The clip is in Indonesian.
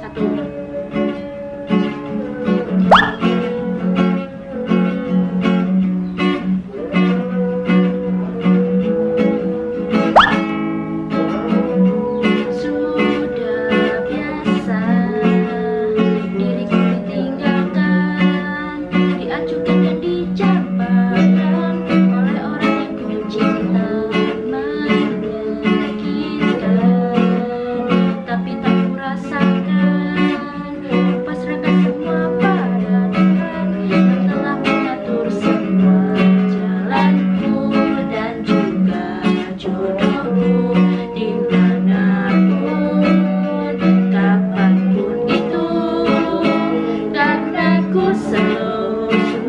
Satu. Thank you.